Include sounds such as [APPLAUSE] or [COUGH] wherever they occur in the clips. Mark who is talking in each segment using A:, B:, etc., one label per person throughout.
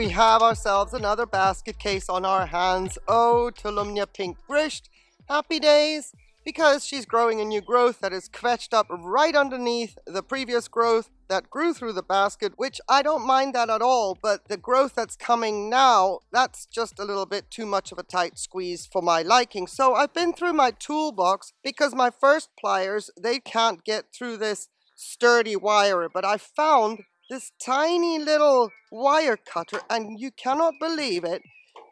A: we have ourselves another basket case on our hands. Oh, Tolumnia Pink Brisht. Happy days because she's growing a new growth that is quetched up right underneath the previous growth that grew through the basket, which I don't mind that at all, but the growth that's coming now, that's just a little bit too much of a tight squeeze for my liking. So I've been through my toolbox because my first pliers, they can't get through this sturdy wire, but I found this tiny little wire cutter and you cannot believe it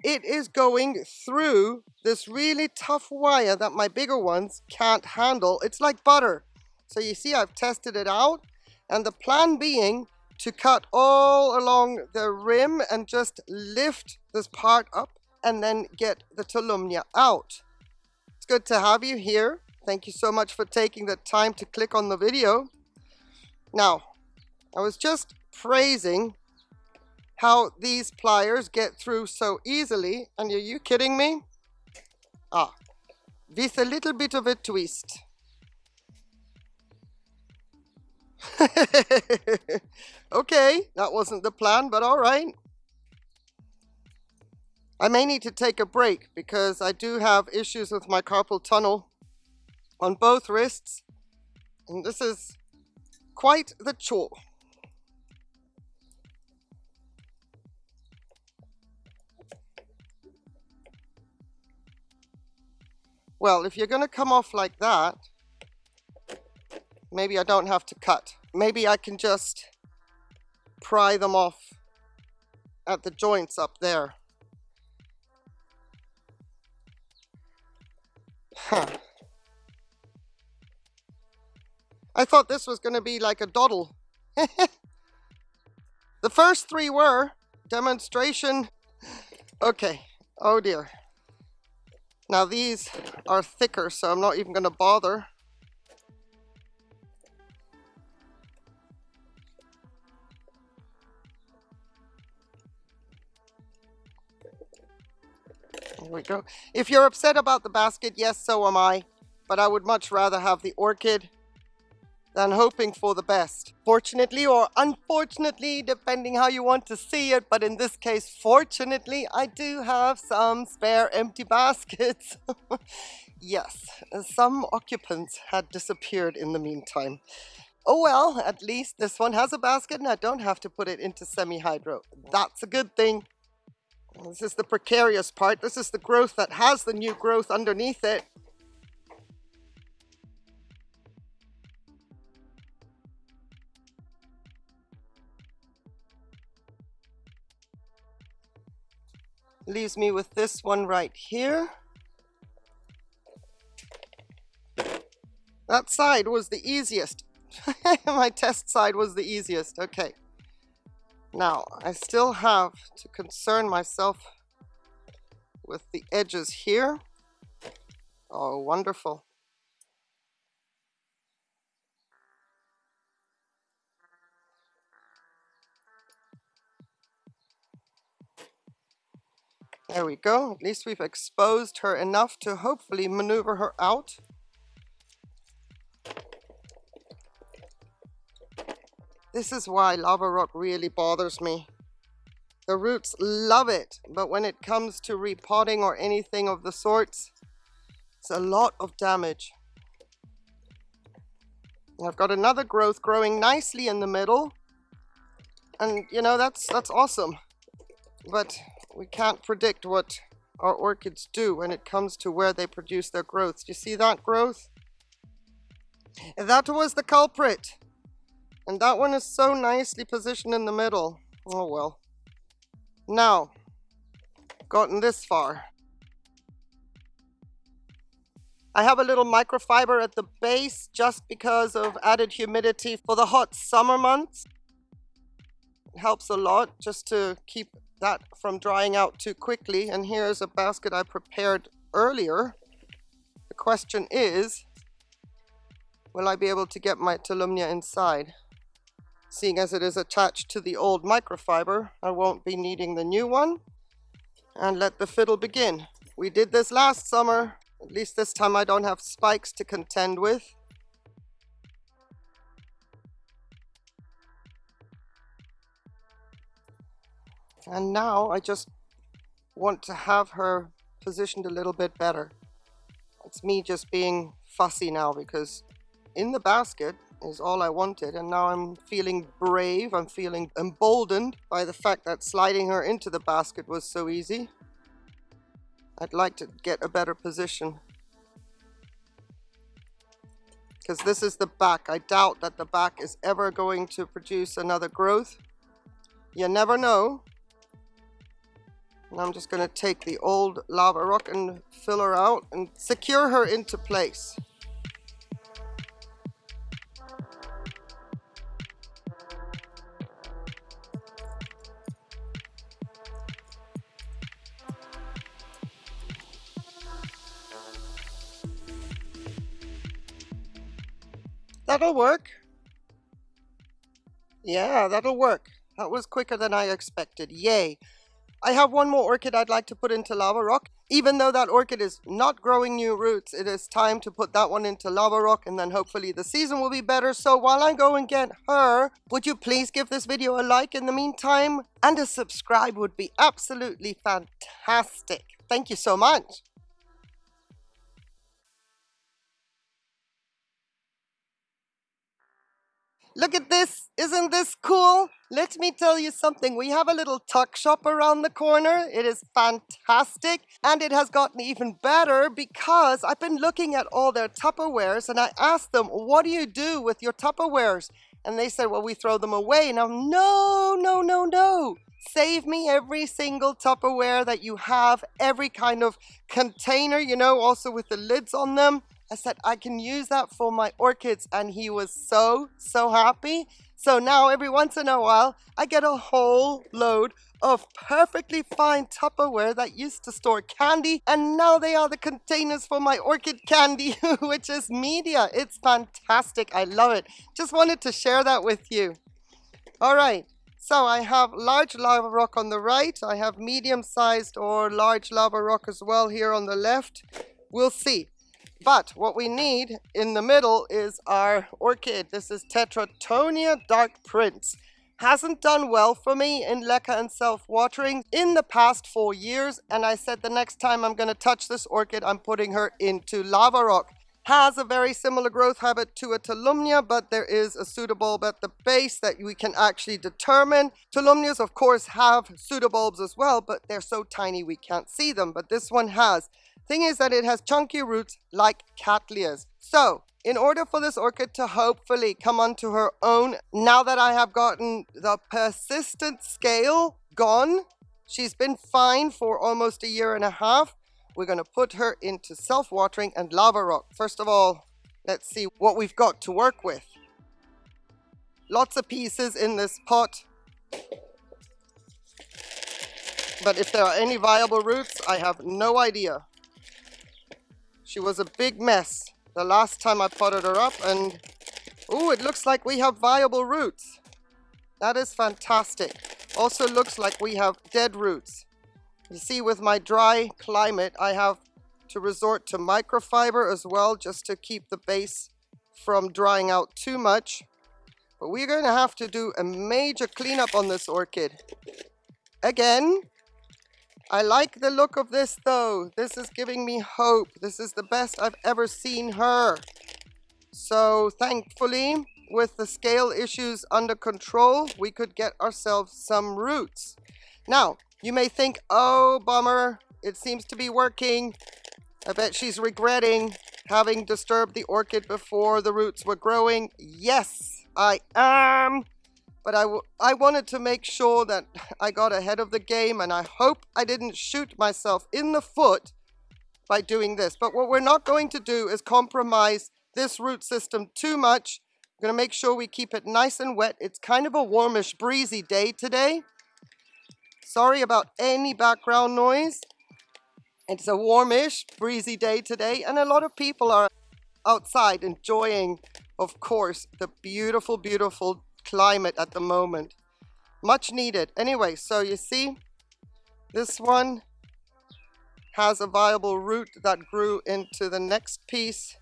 A: it is going through this really tough wire that my bigger ones can't handle. It's like butter. So you see I've tested it out and the plan being to cut all along the rim and just lift this part up and then get the Tolumnia out. It's good to have you here. Thank you so much for taking the time to click on the video. Now, I was just praising how these pliers get through so easily. And are you kidding me? Ah, with a little bit of a twist. [LAUGHS] okay, that wasn't the plan, but all right. I may need to take a break because I do have issues with my carpal tunnel on both wrists. And this is quite the chore. Well, if you're going to come off like that, maybe I don't have to cut. Maybe I can just pry them off at the joints up there. Huh. I thought this was going to be like a doddle. [LAUGHS] the first three were demonstration. Okay. Oh dear. Now these are thicker, so I'm not even going to bother. There we go. If you're upset about the basket, yes, so am I. But I would much rather have the orchid than hoping for the best. Fortunately or unfortunately, depending how you want to see it, but in this case, fortunately, I do have some spare empty baskets. [LAUGHS] yes, some occupants had disappeared in the meantime. Oh well, at least this one has a basket and I don't have to put it into semi-hydro. That's a good thing. This is the precarious part. This is the growth that has the new growth underneath it. Leaves me with this one right here. That side was the easiest. [LAUGHS] My test side was the easiest. Okay. Now, I still have to concern myself with the edges here. Oh, wonderful. There we go. At least we've exposed her enough to hopefully maneuver her out. This is why lava rock really bothers me. The roots love it, but when it comes to repotting or anything of the sorts, it's a lot of damage. I've got another growth growing nicely in the middle. And you know, that's that's awesome. But we can't predict what our orchids do when it comes to where they produce their growth. Do you see that growth? That was the culprit. And that one is so nicely positioned in the middle. Oh well. Now, gotten this far. I have a little microfiber at the base just because of added humidity for the hot summer months. It helps a lot just to keep that from drying out too quickly. And here's a basket I prepared earlier. The question is, will I be able to get my Tolumnia inside? Seeing as it is attached to the old microfiber, I won't be needing the new one. And let the fiddle begin. We did this last summer. At least this time I don't have spikes to contend with. And now I just want to have her positioned a little bit better. It's me just being fussy now because in the basket is all I wanted and now I'm feeling brave, I'm feeling emboldened by the fact that sliding her into the basket was so easy. I'd like to get a better position because this is the back. I doubt that the back is ever going to produce another growth. You never know. And I'm just going to take the old lava rock and fill her out and secure her into place. That'll work. Yeah, that'll work. That was quicker than I expected. Yay. I have one more orchid I'd like to put into lava rock. Even though that orchid is not growing new roots, it is time to put that one into lava rock and then hopefully the season will be better. So while I go and get her, would you please give this video a like in the meantime? And a subscribe would be absolutely fantastic. Thank you so much. Look at this. Isn't this cool? Let me tell you something. We have a little tuck shop around the corner. It is fantastic. And it has gotten even better because I've been looking at all their Tupperwares and I asked them, what do you do with your Tupperwares? And they said, well, we throw them away. Now, no, no, no, no. Save me every single Tupperware that you have, every kind of container, you know, also with the lids on them. I said, I can use that for my orchids. And he was so, so happy. So now every once in a while, I get a whole load of perfectly fine Tupperware that used to store candy. And now they are the containers for my orchid candy, [LAUGHS] which is media. It's fantastic. I love it. Just wanted to share that with you. All right. So I have large lava rock on the right. I have medium sized or large lava rock as well here on the left. We'll see. But what we need in the middle is our orchid. This is Tetratonia Dark Prince. Hasn't done well for me in leca and self-watering in the past four years. And I said the next time I'm going to touch this orchid, I'm putting her into lava rock. Has a very similar growth habit to a Tolumnia, but there is a pseudobulb at the base that we can actually determine. Tolumnias, of course, have pseudobulbs as well, but they're so tiny we can't see them. But this one has. Thing is that it has chunky roots like Cattleyas. So, in order for this orchid to hopefully come onto her own, now that I have gotten the persistent scale gone, she's been fine for almost a year and a half. We're going to put her into self-watering and lava rock. First of all, let's see what we've got to work with. Lots of pieces in this pot. But if there are any viable roots, I have no idea. She was a big mess the last time I potted her up and oh, it looks like we have viable roots. That is fantastic. Also looks like we have dead roots. You see with my dry climate, I have to resort to microfiber as well just to keep the base from drying out too much. But we're going to have to do a major cleanup on this orchid. Again, I like the look of this though. This is giving me hope. This is the best I've ever seen her. So thankfully, with the scale issues under control, we could get ourselves some roots. Now, you may think, oh, bummer, it seems to be working. I bet she's regretting having disturbed the orchid before the roots were growing. Yes, I am but I, I wanted to make sure that [LAUGHS] I got ahead of the game and I hope I didn't shoot myself in the foot by doing this. But what we're not going to do is compromise this root system too much. I'm going to make sure we keep it nice and wet. It's kind of a warmish, breezy day today. Sorry about any background noise. It's a warmish, breezy day today, and a lot of people are outside enjoying, of course, the beautiful, beautiful climate at the moment. Much needed. Anyway, so you see, this one has a viable root that grew into the next piece,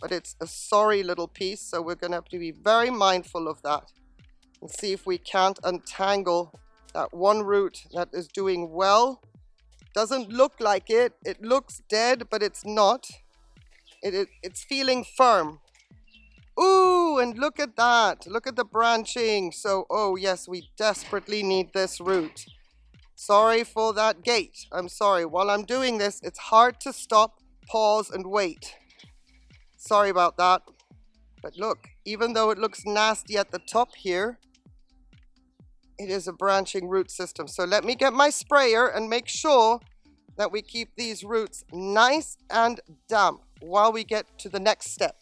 A: but it's a sorry little piece, so we're going to have to be very mindful of that and see if we can't untangle that one root that is doing well. Doesn't look like it. It looks dead, but it's not. It, it, it's feeling firm. Ooh, and look at that. Look at the branching. So, oh yes, we desperately need this root. Sorry for that gate. I'm sorry. While I'm doing this, it's hard to stop, pause, and wait. Sorry about that. But look, even though it looks nasty at the top here, it is a branching root system. So let me get my sprayer and make sure that we keep these roots nice and damp while we get to the next step.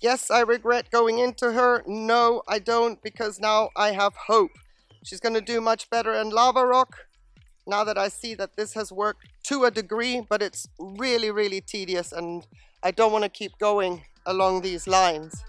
A: Yes, I regret going into her. No, I don't because now I have hope. She's going to do much better in lava rock now that I see that this has worked to a degree, but it's really, really tedious and I don't want to keep going along these lines.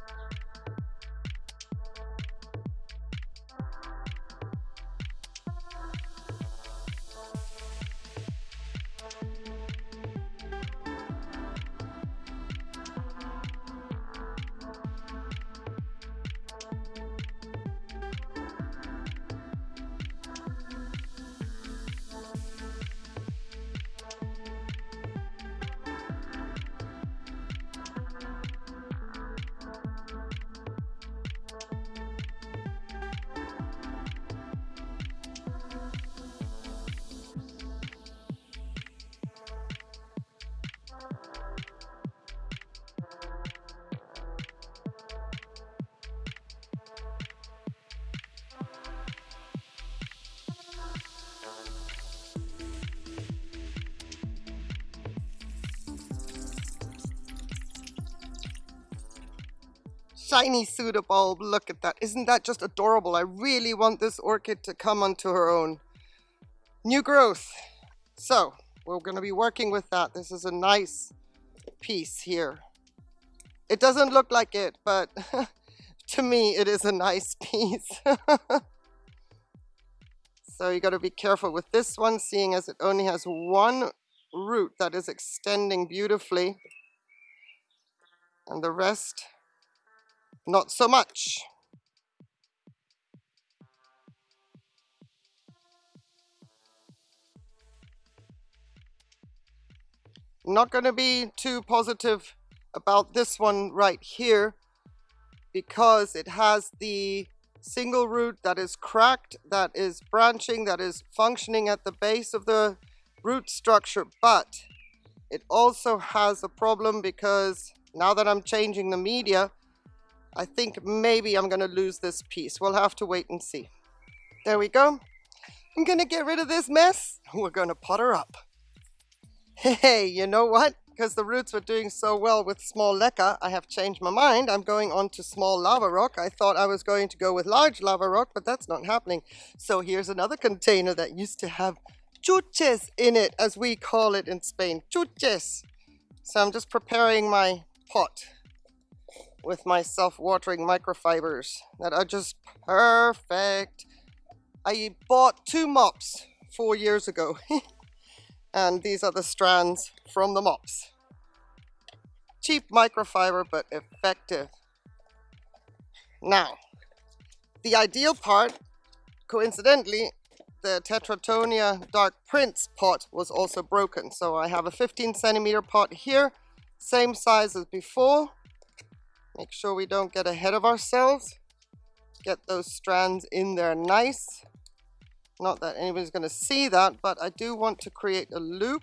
A: Shiny pseudobulb. Look at that. Isn't that just adorable? I really want this orchid to come onto her own. New growth. So, we're going to be working with that. This is a nice piece here. It doesn't look like it, but [LAUGHS] to me, it is a nice [LAUGHS] piece. so you got to be careful with this one, seeing as it only has one root that is extending beautifully. And the rest not so much. Not going to be too positive about this one right here because it has the single root that is cracked, that is branching, that is functioning at the base of the root structure, but it also has a problem because now that I'm changing the media, I think maybe I'm going to lose this piece. We'll have to wait and see. There we go. I'm going to get rid of this mess. [LAUGHS] We're going to pot her up. Hey, you know what? Because the roots were doing so well with small leca, I have changed my mind. I'm going on to small lava rock. I thought I was going to go with large lava rock, but that's not happening. So here's another container that used to have chuches in it, as we call it in Spain. Chuches. So I'm just preparing my pot with my self-watering microfibers that are just perfect. I bought two mops four years ago [LAUGHS] and these are the strands from the mops. Cheap microfiber but effective. Now, the ideal part, coincidentally, the Tetratonia Dark Prince pot was also broken. So I have a 15 centimeter pot here, same size as before, Make sure we don't get ahead of ourselves. Get those strands in there nice. Not that anybody's going to see that, but I do want to create a loop.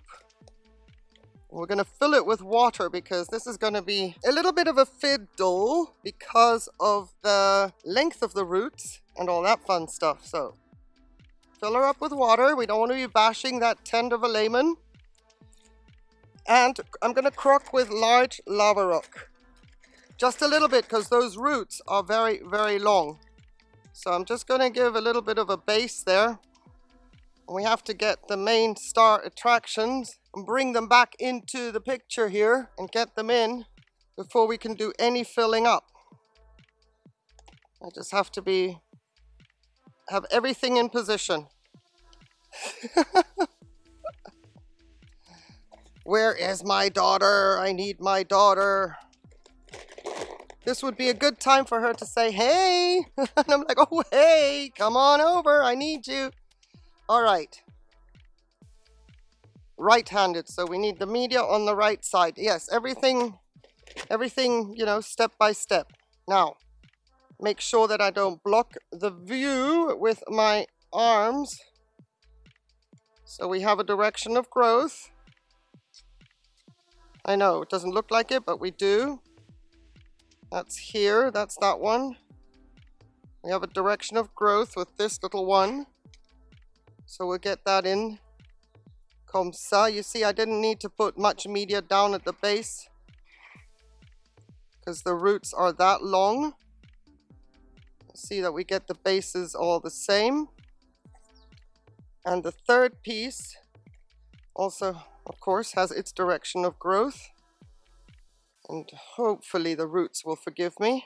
A: We're going to fill it with water because this is going to be a little bit of a fiddle because of the length of the roots and all that fun stuff. So fill her up with water. We don't want to be bashing that tender velamen. And I'm going to crock with large lava rock. Just a little bit because those roots are very, very long. So I'm just going to give a little bit of a base there. We have to get the main star attractions and bring them back into the picture here and get them in before we can do any filling up. I just have to be, have everything in position. [LAUGHS] Where is my daughter? I need my daughter. This would be a good time for her to say, hey. [LAUGHS] and I'm like, oh, hey, come on over. I need you. All right. Right-handed, so we need the media on the right side. Yes, everything, everything, you know, step by step. Now, make sure that I don't block the view with my arms. So we have a direction of growth. I know, it doesn't look like it, but we do. That's here, that's that one. We have a direction of growth with this little one. So we'll get that in. Comme ça. You see, I didn't need to put much media down at the base because the roots are that long. See that we get the bases all the same. And the third piece also, of course, has its direction of growth. And hopefully the roots will forgive me.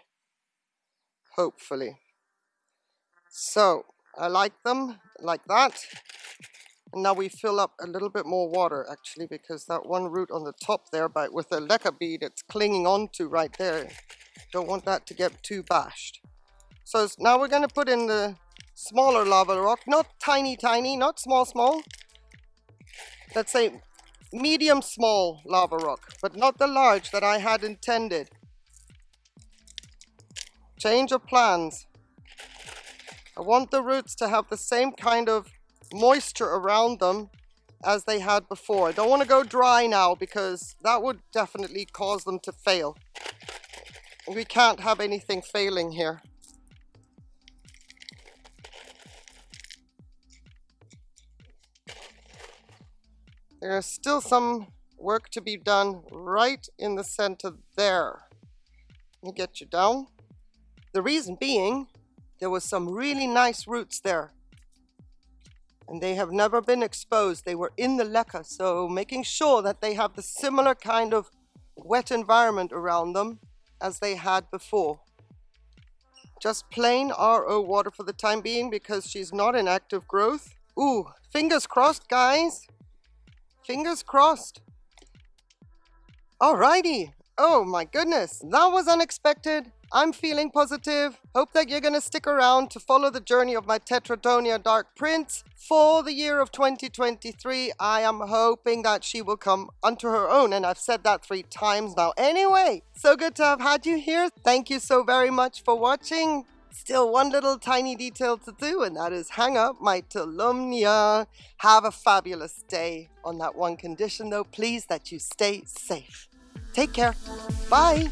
A: Hopefully. So, I like them like that. And now we fill up a little bit more water actually because that one root on the top there but with the leca bead it's clinging on to right there. Don't want that to get too bashed. So now we're going to put in the smaller lava rock, not tiny, tiny, not small, small. Let's say medium small lava rock, but not the large that I had intended. Change of plans. I want the roots to have the same kind of moisture around them as they had before. I don't want to go dry now because that would definitely cause them to fail. We can't have anything failing here. There is still some work to be done right in the center there. Let me get you down. The reason being, there was some really nice roots there. And they have never been exposed. They were in the leca, so making sure that they have the similar kind of wet environment around them as they had before. Just plain RO water for the time being because she's not in active growth. Ooh, fingers crossed, guys. Fingers crossed. Alrighty. Oh my goodness. That was unexpected. I'm feeling positive. Hope that you're going to stick around to follow the journey of my Tetratonia Dark Prince for the year of 2023. I am hoping that she will come unto her own, and I've said that three times now. Anyway, so good to have had you here. Thank you so very much for watching. Still one little tiny detail to do, and that is hang up my Tolumnia. Have a fabulous day. On that one condition, though, please that you stay safe. Take care. Bye.